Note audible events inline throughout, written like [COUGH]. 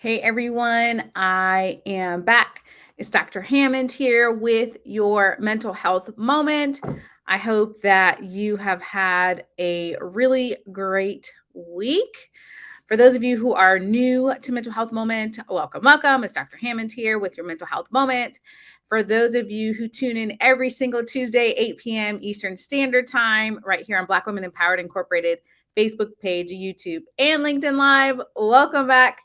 Hey everyone, I am back. It's Dr. Hammond here with your mental health moment. I hope that you have had a really great week. For those of you who are new to Mental Health Moment, welcome, welcome. It's Dr. Hammond here with your Mental Health Moment. For those of you who tune in every single Tuesday, 8 p.m. Eastern Standard Time, right here on Black Women Empowered Incorporated Facebook page, YouTube, and LinkedIn Live, welcome back.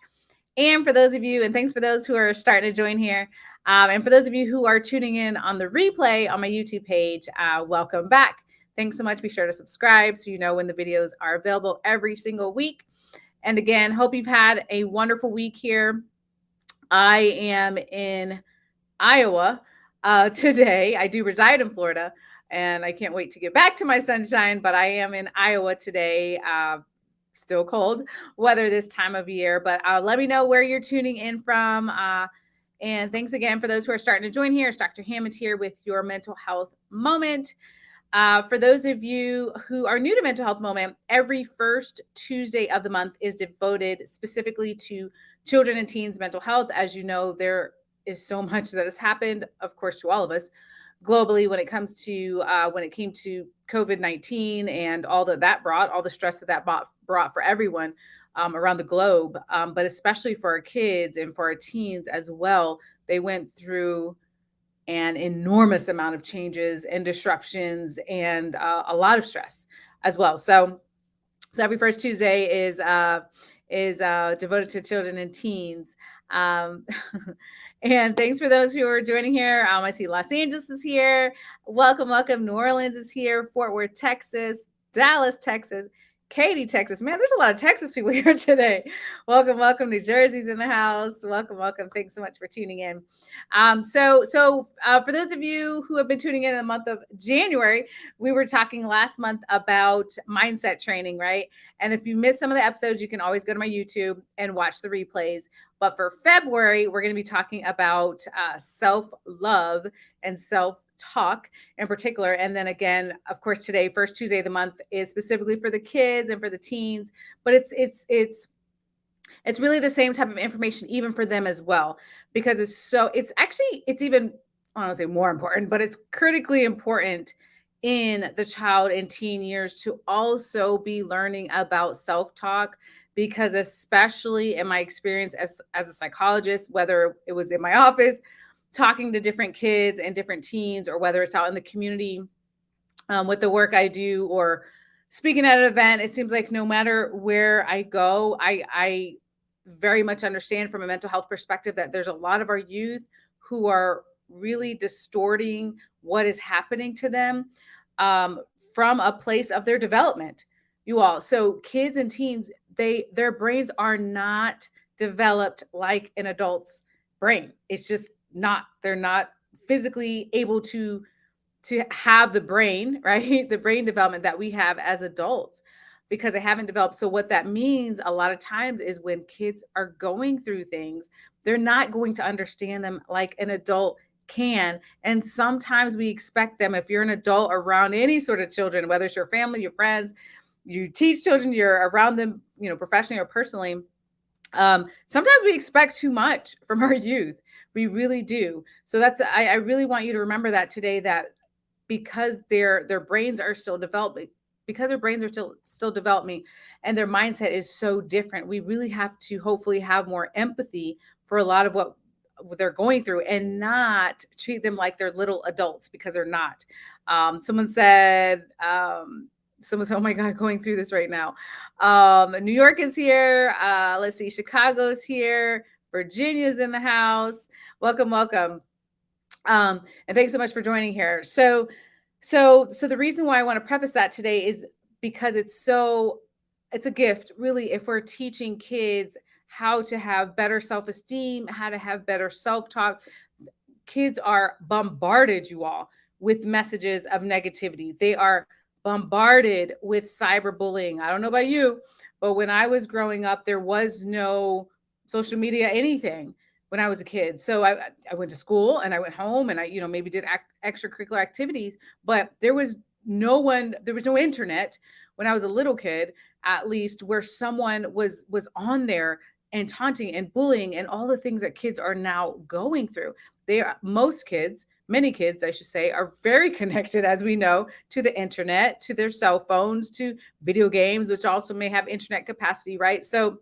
And for those of you, and thanks for those who are starting to join here. Um, and for those of you who are tuning in on the replay on my YouTube page, uh, welcome back. Thanks so much. Be sure to subscribe so you know when the videos are available every single week. And again, hope you've had a wonderful week here. I am in Iowa uh, [LAUGHS] today. I do reside in Florida and I can't wait to get back to my sunshine, but I am in Iowa today. Uh, still cold weather this time of year, but uh, let me know where you're tuning in from. Uh, and thanks again for those who are starting to join here. It's Dr. Hammond here with your mental health moment. Uh, for those of you who are new to Mental Health Moment, every first Tuesday of the month is devoted specifically to children and teens' mental health. As you know, there is so much that has happened, of course, to all of us globally when it comes to uh, when it came to COVID nineteen and all that that brought, all the stress that that brought, brought for everyone um, around the globe, um, but especially for our kids and for our teens as well. They went through an enormous amount of changes and disruptions and uh, a lot of stress as well. So, so every first Tuesday is uh, is uh, devoted to children and teens. Um, [LAUGHS] and thanks for those who are joining here. Um, I see Los Angeles is here. Welcome, welcome. New Orleans is here. Fort Worth, Texas. Dallas, Texas. Katy, Texas. Man, there's a lot of Texas people [LAUGHS] here today. Welcome, welcome. New Jersey's in the house. Welcome, welcome. Thanks so much for tuning in. Um, so, so uh, for those of you who have been tuning in in the month of January, we were talking last month about mindset training, right? And if you missed some of the episodes, you can always go to my YouTube and watch the replays. But for February, we're going to be talking about uh, self love and self talk in particular. And then again, of course, today, first Tuesday of the month is specifically for the kids and for the teens, but it's it's it's it's really the same type of information even for them as well because it's so it's actually it's even I don't want to say more important, but it's critically important in the child and teen years to also be learning about self-talk because especially in my experience as as a psychologist whether it was in my office talking to different kids and different teens, or whether it's out in the community um, with the work I do or speaking at an event, it seems like no matter where I go, I, I very much understand from a mental health perspective that there's a lot of our youth who are really distorting what is happening to them um, from a place of their development you all. So kids and teens they their brains are not developed like an adult's brain. It's just not they're not physically able to to have the brain [LAUGHS] right? The brain development that we have as adults because they haven't developed. So what that means a lot of times is when kids are going through things they're not going to understand them like an adult can. And sometimes we expect them if you're an adult around any sort of children whether it's your family your friends you teach children you're around them you know professionally or personally um, sometimes we expect too much [LAUGHS] from our youth we really do. So that's I, I really want you to remember that today that because their their brains are still developing because their brains are still still developing and their mindset is so different we really have to hopefully have more empathy for a lot of what they're going through and not treat them like they're little adults because they're not um, someone said um, someone said oh my god going through this right now um, new york is here uh, let's see chicago's here virginia's in the house welcome, welcome. Um, and thanks so much for joining here. So, so, so the reason why I want to preface that today is because it's so, it's a gift, really, if we're teaching kids how to have better self-esteem, how to have better self-talk. Kids are bombarded, you all, with messages of negativity. They are bombarded with cyberbullying. I don't know about you, but when I was growing up, there was no social media, anything when I was a kid. So I, I went to school and I went home and I, you know, maybe did ac- extracurricular activities, but there was no one there was no internet when I was a little kid, at least where someone was was on there and taunting and bullying and all the things that kids are now going through. They are most kids, many kids, I should say, are very [LAUGHS] connected, as we know, to the internet, to their cell phones, to video games, which also may have internet capacity, right? So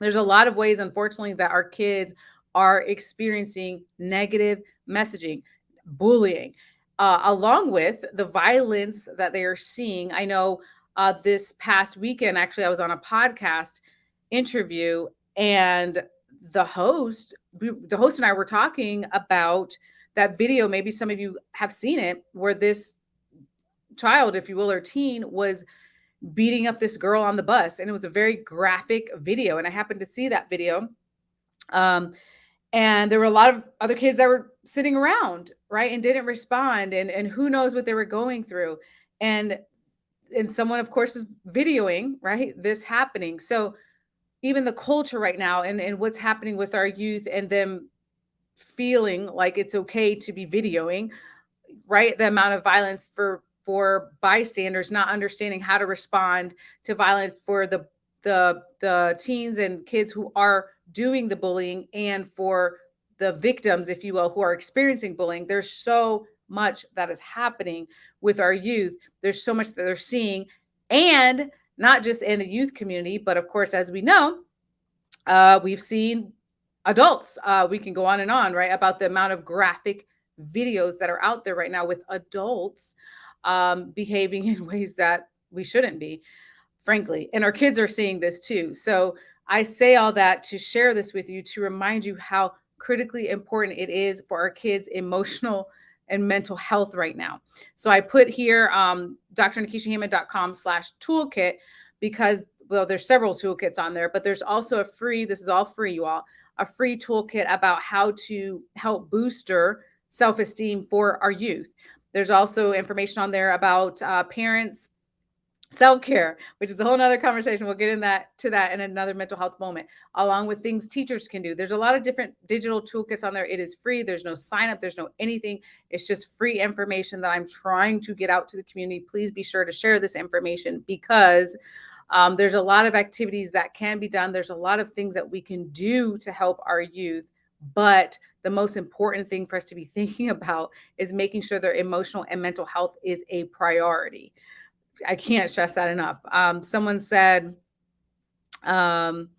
there's a lot of ways, unfortunately, that our kids are experiencing negative messaging, bullying, uh, along with the violence that they are seeing. I know uh, this past weekend, actually, I was on a podcast interview, and the host, the host and I were talking about that video. Maybe some of you have seen it, where this child, if you will, or teen was beating up this girl on the bus, and it was a very graphic video. And I happened to see that video. Um, and there were a lot of other kids that were sitting around right and didn't respond and and who knows what they were going through and and someone of course is videoing right this happening so even the culture right now and and what's happening with our youth and them feeling like it's okay to be videoing right? The amount of violence for for bystanders not understanding how to respond to violence for the the the teens and kids who are doing the bullying and for the victims if you will who are experiencing bullying. There's so much that is happening with our youth. There's so much that they're seeing and not just in the youth community but of course as we know uh, we've seen adults uh, we can go on and on right about the amount of graphic videos that are out there right now with adults um, behaving [LAUGHS] in ways that we shouldn't be frankly. And our kids are seeing this too. So I say all that to share this with you to remind you how critically important it is for our kids' emotional and mental health right now. So I put here um, drnekeshiahammond.com slash toolkit because, well, there's several toolkits on there, but there's also a free, this is all free, you all, a free toolkit about how to help booster self-esteem for our youth. There's also information on there about uh, parents self-care which is a whole nother conversation. We'll get in that to that in another mental health moment along with things teachers can do. There's a lot of different digital toolkits on there. It is free. There's no sign up. There's no anything. It's just free information that i'm trying to get out to the community. Please be sure to share this information because um, there's a lot of activities that can be done there's a lot of things that we can do to help our youth but the most important thing for us to be [LAUGHS] thinking about is making sure their emotional and mental health is a priority I can't stress that enough. Um, someone said, um,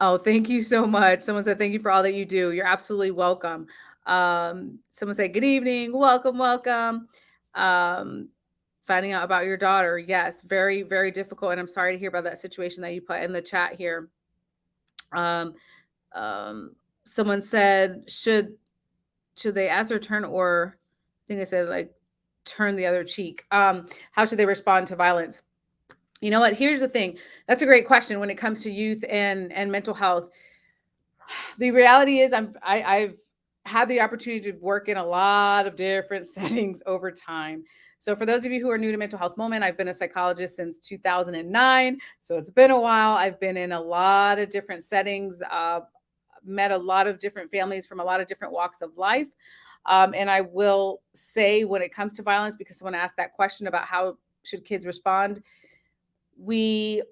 oh, thank you so much. Someone said, thank you for all that you do. You're absolutely welcome. Um, someone said, good evening. Welcome, welcome. Um, finding out about your daughter. Yes, very, very difficult. And I'm sorry to hear about that situation that you put in the chat here. Um, um, someone said, should, should they ask their turn or I think they said like, turn the other cheek? Um, how should they respond to violence? You know what? Here's the thing. That's a great question when it comes to youth and and mental health. [SIGHS] The reality is, I'm I, I've had the opportunity to work in a lot of different [LAUGHS] settings over time. So for those of you who are new to Mental Health Moment, I've been a psychologist since 2009. So it's been a while. I've been in a lot of different settings, uh, met a lot of different families from a lot of different walks of life. Um, and I will say when it comes to violence, because someone asked that question about how should kids respond, we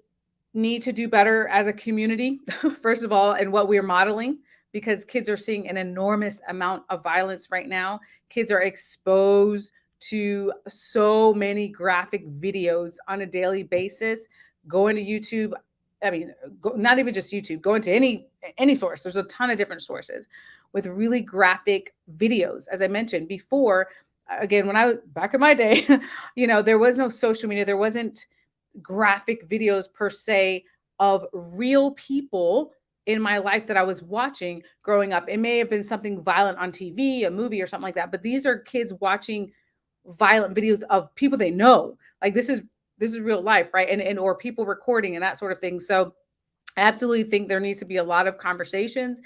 need to do better as a community, [LAUGHS] first of all, and what we're modeling, because kids are seeing an enormous amount of violence right now. Kids are exposed to so many graphic videos on a daily basis. Going to YouTube, I mean, go, not even just YouTube, going to any any source. There's a ton of different sources with really graphic videos. As I mentioned before, again, when I was back in my day, [LAUGHS] you know, there was no social media, there wasn't graphic videos per se of real people in my life that I was watching growing up. It may have been something violent on TV, a movie or something like that, but these are kids watching violent videos of people they know. Like this is this is real life, right? And and or people recording and that sort of thing. So I absolutely think there needs to be a lot of conversations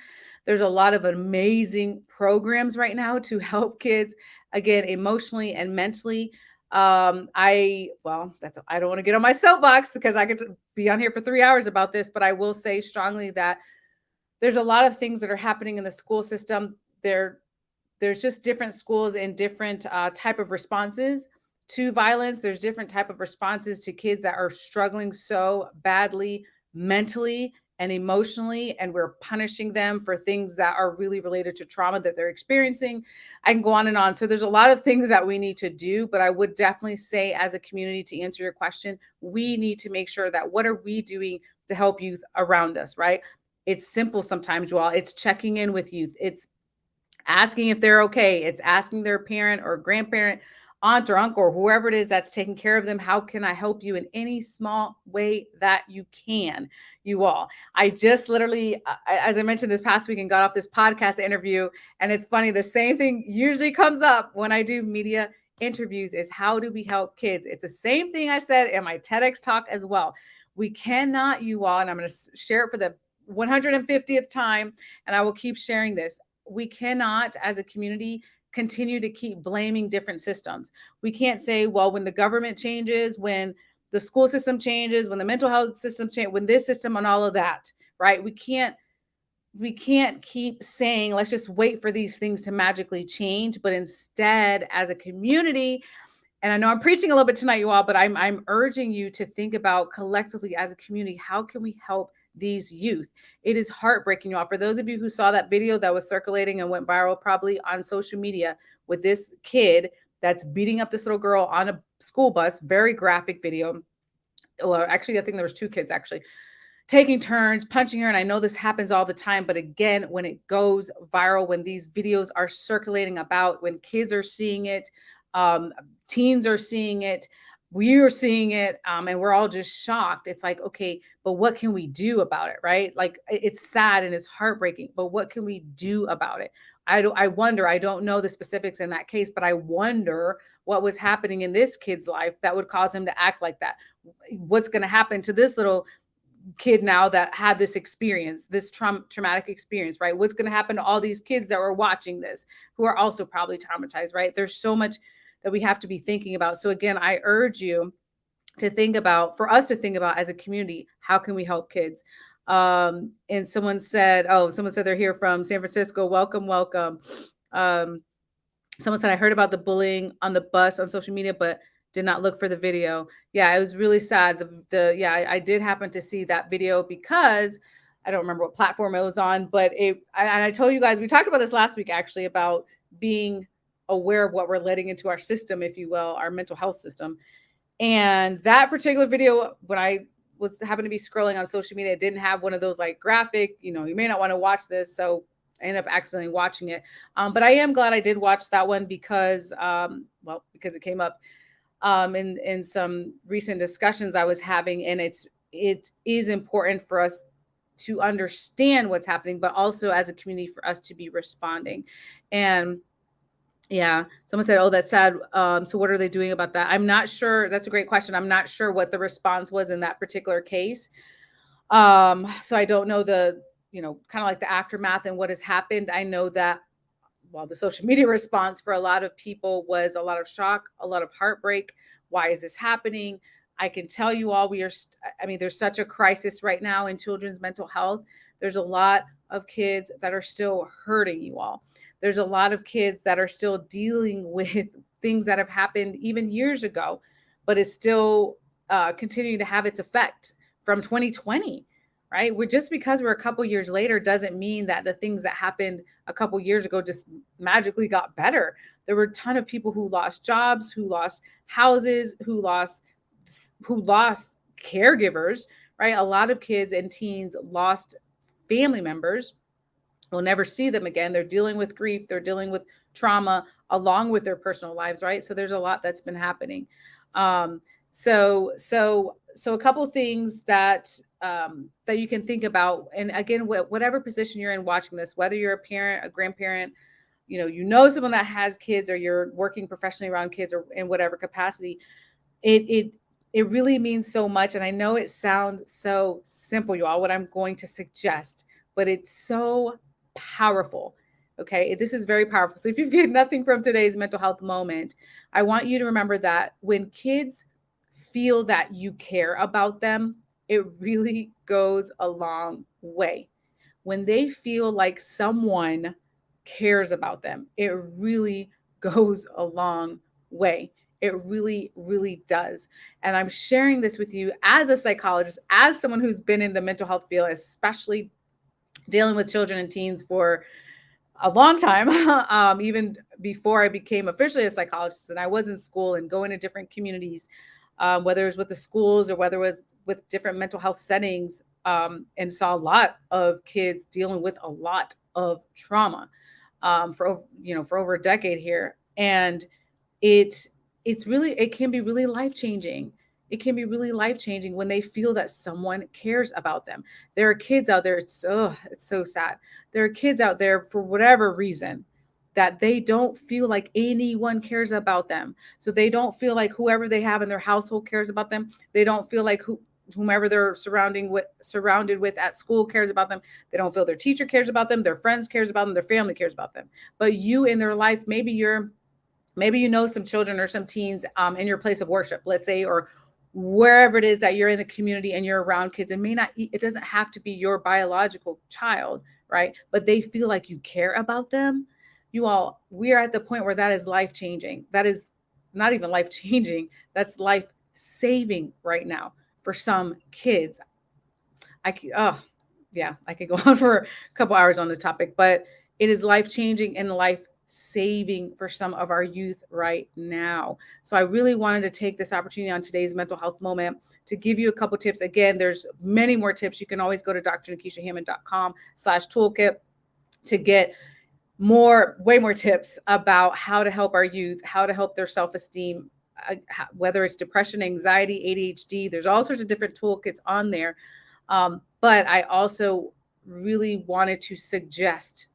there's a lot of amazing programs right now to help kids, again, emotionally and mentally. Um, I, well, that's, I don't want to get on my soapbox because I could be on here for three hours about this, but I will say strongly that there's a lot of things that are happening in the school system. There, there's just different schools and different uh, type of responses to violence. There's different type of responses to kids that are struggling so badly mentally and emotionally and we're punishing them for things that are really related to trauma that they're experiencing. I can go on and on. So there's a lot of things that we need to do but i would definitely say as a community to answer your question we need to make sure that what are we doing to help youth around us right? It's simple sometimes you all it's checking in with youth. It's asking if they're okay it's asking their parent or grandparent aunt or uncle or whoever it is that's taking care of them how can i help you in any small way that you can you all? I just literally uh, as i mentioned this past week and got off this podcast interview and it's funny the same thing usually comes up when i do media interviews is how do we help kids? It's the same thing i said in my tedx talk as well. We cannot you all and i'm going to share it for the 150th time and i will keep sharing this we cannot as a community continue to keep blaming different systems. We can't say, well, when the government changes, when the school system changes, when the mental health system change, when this system and all of that, right? We can't we can't keep saying let's just wait for these things to magically change, but instead as a community and I know I'm preaching a little bit tonight you all, but I'm I'm urging you to think about collectively as a community, how can we help these youth. It is heartbreaking, y'all. For those of you who saw that video that was circulating and went viral probably on social media with this kid that's beating up this little girl on a school bus, very graphic video. Well, actually, I think there was two kids actually taking turns punching her and i know this happens all the time but again when it goes viral when these videos are circulating about when kids are seeing it um, teens are seeing it we are seeing it um, and we're all just shocked. It's like okay but what can we do about it? Right? Like it's sad and it's heartbreaking but what can we do about it? I do i wonder i don't know the specifics in that case but i wonder what was happening in this kid's life that would cause him to act like that. What's going to happen to this little kid now that had this experience this tra- traumatic experience right? What's going to happen to all these kids that were watching this who are also probably traumatized right? There's so much that we have to be thinking about. So again, I urge you to think about for us to think about as a community, how can we help kids? Um, and someone said, oh, someone said they're here from San Francisco. Welcome, welcome. Um, someone said I heard about the bullying on the bus on social media, but did not look for the video. Yeah, it was really sad. The, the yeah, I, I, did happen to see that video because I don't remember what platform it was on, but it. And I told you guys we talked about this last week actually about being aware of what we're letting into our system, if you will, our mental health system. And that particular video, when I was happened to be scrolling on social media, it didn't have one of those like graphic, you know, you may not want to watch this. So I ended up accidentally watching it. Um, but I am glad I did watch that one because, um, well, because it came up um, in in some recent discussions I was having, and it's it is important for us to understand what's happening, but also as a community for us to be responding. And yeah, someone said, "Oh, that's sad." Um, so, what are they doing about that? I'm not sure. That's a great question. I'm not sure what the response was in that particular case. Um, so I don't know the, you know, kind of like the aftermath and what has happened. I know that, well, the social [LAUGHS] media response for a lot of people was a lot of shock, a lot of heartbreak. Why is this happening? I can tell you all, we are. I mean, there's such a crisis right now in children's mental health. There's a lot of kids that are still hurting you all there's a lot of kids that are still dealing [LAUGHS] with things that have happened even years ago, but is still uh, continuing to have its effect from 2020 right? We're just because we're a couple years later doesn't mean that the things that happened a couple years ago just magically got better. There were a ton of people who lost jobs who lost houses who lost who lost caregivers right? A lot of kids and teens lost family members We'll never see them again. They're dealing with grief, they're dealing with trauma along with their personal lives, right? So there's a lot that's been happening. Um, so so so a couple things that um, that you can think about, and again, wh- whatever position you're in watching this, whether you're a parent, a grandparent, you know, you know someone that has kids, or you're working professionally around kids, or in whatever capacity, it it it really means so much. And I know it sounds so simple, you all, what I'm going to suggest, but it's so powerful. Okay, this is very powerful. So if you've gained [LAUGHS] nothing from today's mental health moment, I want you to remember that when kids feel that you care about them, it really [LAUGHS] goes a long way. When they feel like someone cares about them, it really [LAUGHS] goes a long way. It really, really does. And I'm sharing this with you as a psychologist, as someone who's been in the mental health field, especially dealing with children and teens for a long time, [LAUGHS] um, even before I became officially a psychologist. And I was in school and going to different communities, um, whether it was with the schools or whether it was with different mental health settings, um, and saw a lot of kids dealing with a lot of trauma um, for you know for over a decade here, and it it's really it can be really life changing it can be really life changing when they feel that someone cares about them. There are kids out there, it's, oh, it's so sad. There are kids out there for whatever reason that they don't feel like anyone cares about them. So they don't feel like whoever they have in their household cares about them. They don't feel like who whomever they're surrounding with surrounded with at school cares about them they don't feel their teacher cares about them their friends cares about them their family cares about them but you in their life maybe you're maybe you know some children or some teens um, in your place of worship let's say or wherever it is that you're in the community and you're around kids it may not it doesn't have to be your biological child right? But they feel like you care about them. You all we are at the point where that is life changing that is not even life changing that's life saving right now for some kids. I oh yeah i could go [LAUGHS] on for a couple hours on this topic but it is life changing and life saving for some of our youth right now. So I really wanted to take this opportunity on today's mental health moment to give you a couple tips. Again, there's many more tips. You can always go to drnekeshiahammond.com slash toolkit to get more, way more tips about how to help our youth, how to help their self-esteem, uh, whether it's depression, anxiety, ADHD, there's all sorts of different toolkits on there. Um, but I also really wanted to suggest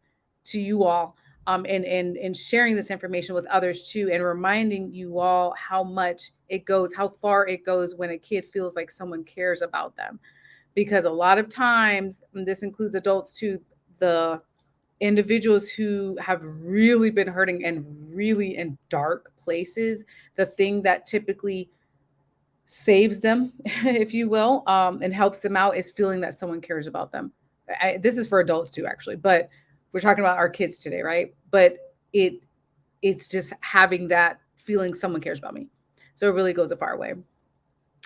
to you all um, and, and, and sharing this information with others too, and reminding you all how much it goes, how far it goes when a kid feels like someone cares about them. Because a lot of times, this includes adults too, the individuals who have really been hurting and really in dark places, the thing that typically saves them, [LAUGHS] if you will, um, and helps them out is feeling that someone cares about them. I, this is for adults too, actually, but we're talking about our kids today, right? But it it's just having that feeling someone cares about me. So it really goes a far way.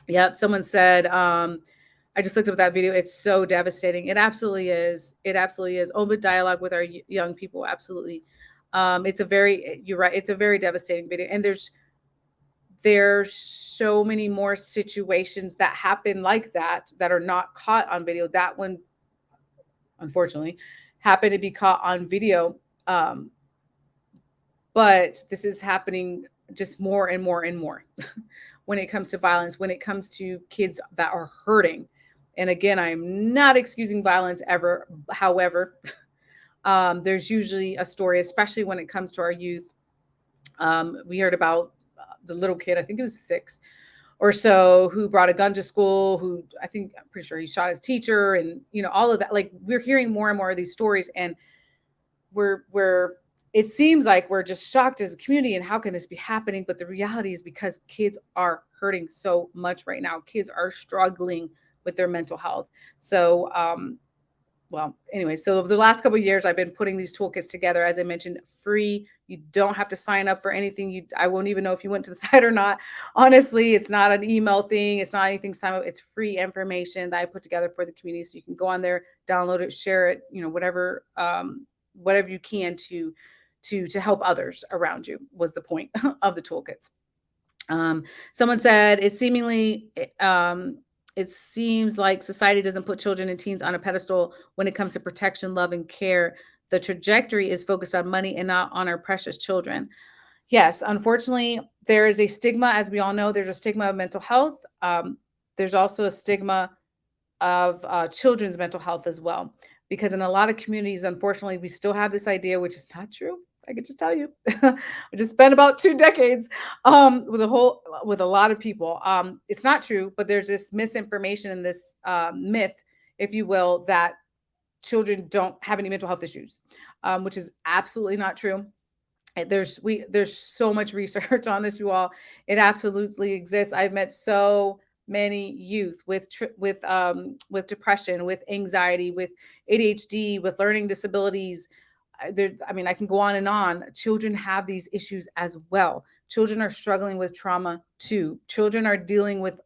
Yep. Someone said, um, I just looked up that video. It's so devastating. It absolutely is. It absolutely is. Open dialogue with our young people. Absolutely. Um, it's a very, you're right. It's a very devastating video. And there's, there's so many more situations that happen like that, that are not caught on video. That one, unfortunately, happen to be caught on video. Um, but this is happening just more and more and more [LAUGHS] when it comes to violence, when it comes to kids that are hurting. And again, I'm not excusing violence ever. However, [LAUGHS] um, there's usually a story, especially when it comes to our youth. Um, we heard about uh, the little kid, I think it was six, or so who brought a gun to school who i think i'm pretty sure he shot his teacher and you know all of that like we're hearing more and more of these stories and we're we're it seems like we're just shocked as a community and how can this be happening but the reality is because kids are hurting so much right now kids are struggling with their mental health so um well, anyway, so the last couple years, I've been putting these toolkits together. As I mentioned, free. You don't have to sign up for anything. You, I won't even know if you went to the [LAUGHS] site or not. Honestly, it's not an email thing. It's not anything. Sign up. It's free information that I put together for the community, so you can go on there, download it, share it. You know, whatever, um, whatever you can to, to to help others around you was the point [LAUGHS] of the toolkits. Um, someone said it seemingly um, it seems like society doesn't put children and teens on a pedestal when it comes to protection, love, and care. The trajectory is focused on money and not on our precious children. Yes, unfortunately, there is a stigma, as we all know, there's a stigma of mental health. Um, there's also a stigma of uh, children's mental health as well. Because in a lot of communities, unfortunately, we still have this idea, which is not true, I could just tell you, I just spent about two decades um, with a whole with a lot of people. Um, it's not true, but there's this misinformation and this uh, myth, if you will, that children don't have any mental health issues, um, which is absolutely not true. There's we there's so much research [LAUGHS] on this, you all. It absolutely exists. I've met so many youth with with um, with depression, with anxiety, with ADHD, with learning disabilities there, I mean, I can go on and on. Children have these issues as well. Children are struggling with trauma too. Children are dealing with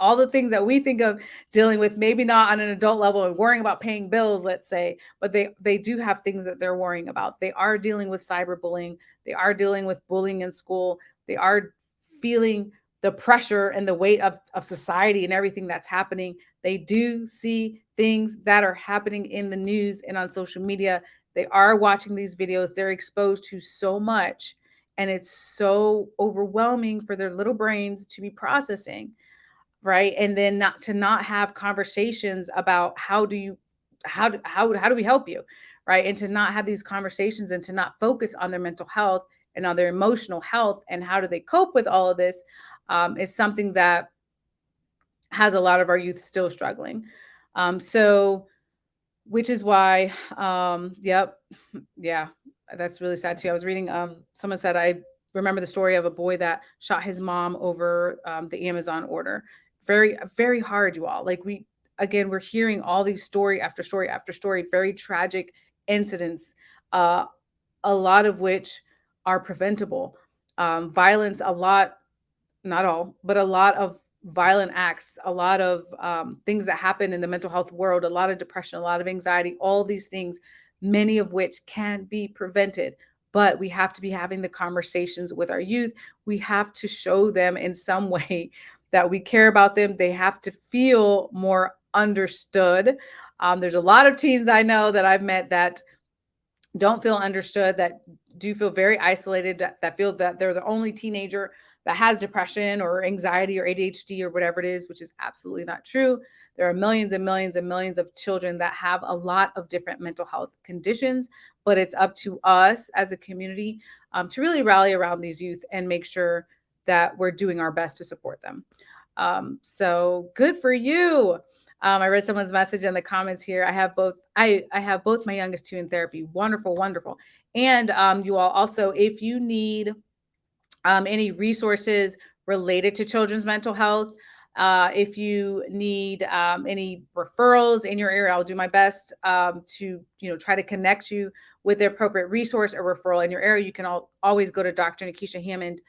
all the things that we think of dealing with maybe not on an adult level and worrying about paying bills let's say but they they do have things that they're worrying about. They are dealing with cyberbullying. They are dealing with bullying in school. They are feeling the pressure and the weight of, of society and everything that's happening. They do see things that are happening in the news and on social media. They are watching these videos. They're exposed to so much and it's so overwhelming for their little brains to be processing right? And then not to not have conversations about how do you how do, how, how do we help you right? And to not have these conversations and to not focus on their mental health and on their emotional health and how do they cope with all of this um, is something that has a lot of our youth still struggling. Um, so which is why um, yep yeah that's really sad too. I was reading um, someone said i remember the story of a boy that shot his mom over um, the amazon order very very hard you all. Like we again we're hearing all these story after story after story very tragic incidents uh a lot of which are preventable. Um violence a lot not all but a lot of violent acts a lot of um, things that happen in the mental health world a lot of depression a lot of anxiety all these things many of which can be prevented. But we have to be having the conversations with our youth. We have to show them in some [LAUGHS] way that we care about them. They have to feel more understood. Um, there's a lot of teens I know that I've met that don't feel understood, that do feel very isolated, that, that feel that they're the only teenager that has depression or anxiety or ADHD or whatever it is, which is absolutely not true. There are millions and millions and millions of children that have a lot of different mental health conditions, but it's up to us as a community um, to really rally around these youth and make sure that we're doing our best to support them. Um, so good for you. Um, I read someone's message in the comments here. I have both. I I have both my youngest two in therapy. Wonderful, wonderful. And um, you all also, if you need um, any resources related to children's mental health, uh, if you need um, any referrals in your area, I'll do my best um, to you know try to connect you with the appropriate resource or referral in your area. You can all, always go to Dr. Nekeshia Hammond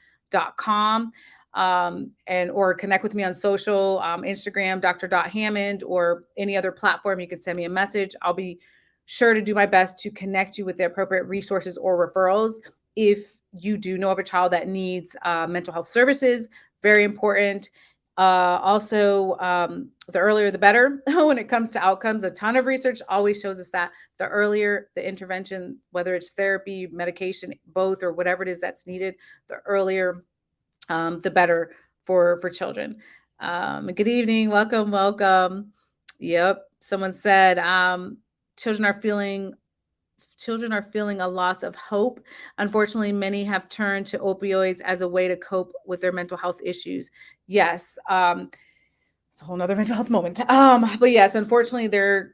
com um, and or connect with me on social, um, Instagram, Dr. Hammond, or any other platform. You can send me a message. I'll be sure to do my best to connect you with the appropriate resources or referrals. If you do know of a child that needs uh, mental health services, very important. Uh, also, um, the earlier the better [LAUGHS] when it comes to outcomes. A ton of research always shows us that the earlier the intervention, whether it's therapy, medication, both, or whatever it is that's needed, the earlier, um, the better for for children. Um, good evening, welcome, welcome. Yep, someone said um, children are feeling children are feeling a loss of hope. Unfortunately, many have turned to opioids as a way to cope with their mental health issues. Yes, um, it's a whole nother [LAUGHS] mental health moment. Um, but yes, unfortunately, there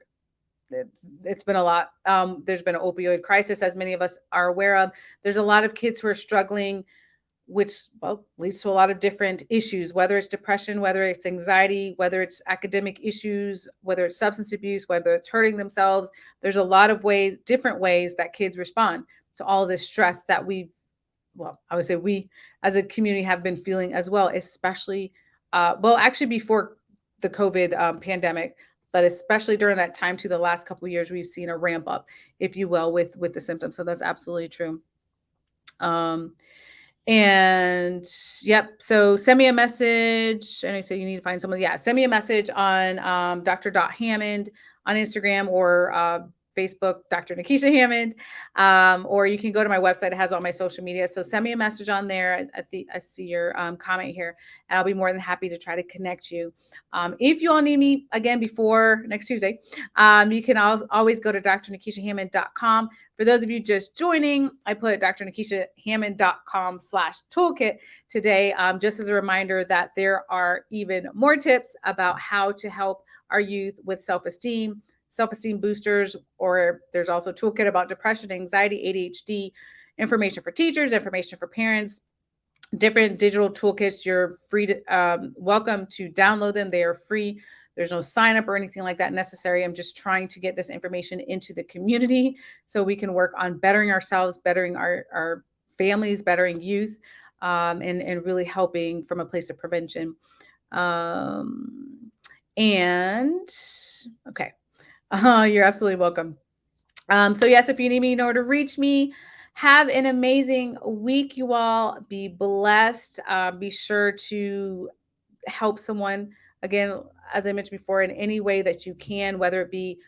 it, has been a lot. Um, there's been an opioid crisis, as many of us are aware of. There's a lot of kids who are struggling which well leads to a lot of different issues whether it's depression whether it's anxiety whether it's academic issues whether it's substance abuse whether it's hurting themselves. There's a lot of ways different ways that kids respond to all this stress that we well i would say we as a community have been feeling as well especially uh, well actually before the covid um, pandemic but especially during that time to the last couple years we've seen a ramp up if you will with with the symptoms. So that's absolutely true. Um and yep. So send me a message. And I said you need to find someone. Yeah, send me a message on um, Dr. Hammond on Instagram or uh, Facebook, Dr. Nekeshia Hammond, um, or you can go to my website. It has all my social media. So send me a message on there. I, the, I see your um, comment here, and I'll be more than happy to try to connect you. Um, if you all need me again before next Tuesday, um, you can always go to drnekeshiahammond.com. For those of you just joining, I put drnekeshiahammond.com slash toolkit today, um, just as a reminder that there are even more tips about how to help our youth with self-esteem, self-esteem boosters, or there's also a toolkit about depression, anxiety, ADHD, information for teachers, information for parents, different digital toolkits. You're free to um, welcome to download them. They are free There's no sign up or anything like that necessary. I'm just trying to get this information into the community so we can work on bettering ourselves, bettering our, our families, bettering youth, um, and, and really helping from a place of prevention. Um, and okay, uh, [LAUGHS] you're absolutely welcome. Um, so, yes, if you need me, know where to reach me. Have an amazing week, you all. Be blessed. Uh, be sure to help someone, again, as I mentioned before, in any way that you can, whether it be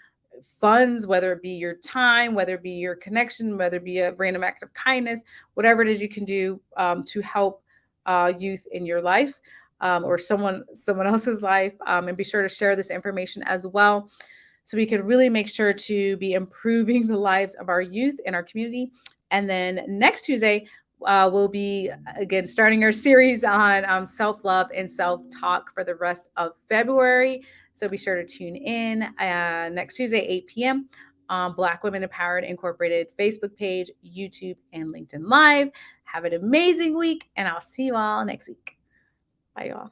funds, whether it be your time, whether it be your connection, whether it be a random act of kindness, whatever it is you can do um, to help uh, youth in your life um, or someone someone [LAUGHS] else's life. Um, and be sure to share this information as well so we can really make sure to be improving the lives of our youth in our community. And then next Tuesday, uh, we'll be again starting our series on um, self love and self talk for the rest of February. So be sure to tune in uh, next Tuesday, 8 p.m. on Black Women Empowered Incorporated Facebook page, YouTube, and LinkedIn Live. Have an amazing week, and I'll see you all next week. Bye, y'all.